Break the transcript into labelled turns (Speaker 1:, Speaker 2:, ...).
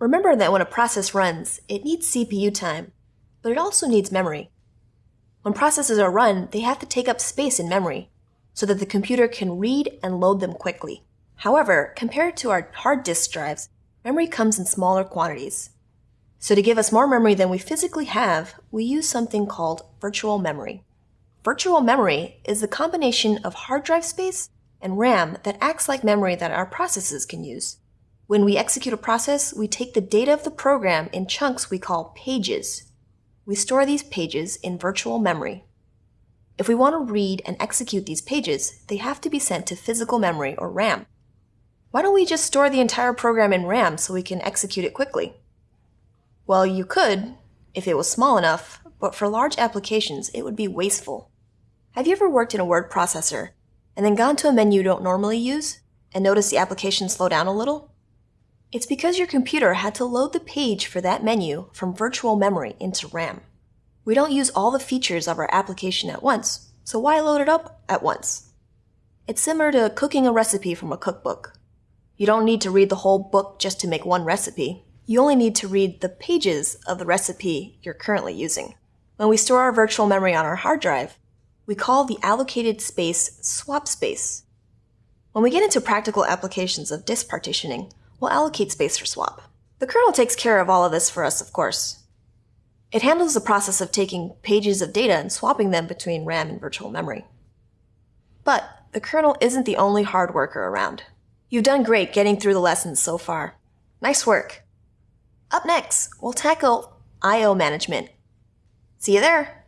Speaker 1: Remember that when a process runs, it needs CPU time, but it also needs memory. When processes are run, they have to take up space in memory so that the computer can read and load them quickly. However, compared to our hard disk drives, memory comes in smaller quantities. So to give us more memory than we physically have, we use something called virtual memory. Virtual memory is the combination of hard drive space and RAM that acts like memory that our processes can use. When we execute a process, we take the data of the program in chunks we call pages. We store these pages in virtual memory. If we want to read and execute these pages, they have to be sent to physical memory or RAM. Why don't we just store the entire program in RAM so we can execute it quickly? Well, you could, if it was small enough, but for large applications, it would be wasteful. Have you ever worked in a word processor and then gone to a menu you don't normally use and noticed the application slow down a little? It's because your computer had to load the page for that menu from virtual memory into RAM. We don't use all the features of our application at once, so why load it up at once? It's similar to cooking a recipe from a cookbook. You don't need to read the whole book just to make one recipe. You only need to read the pages of the recipe you're currently using. When we store our virtual memory on our hard drive, we call the allocated space swap space. When we get into practical applications of disk partitioning, we'll allocate space for swap. The kernel takes care of all of this for us, of course. It handles the process of taking pages of data and swapping them between RAM and virtual memory. But the kernel isn't the only hard worker around. You've done great getting through the lessons so far. Nice work. Up next, we'll tackle I.O. management. See you there!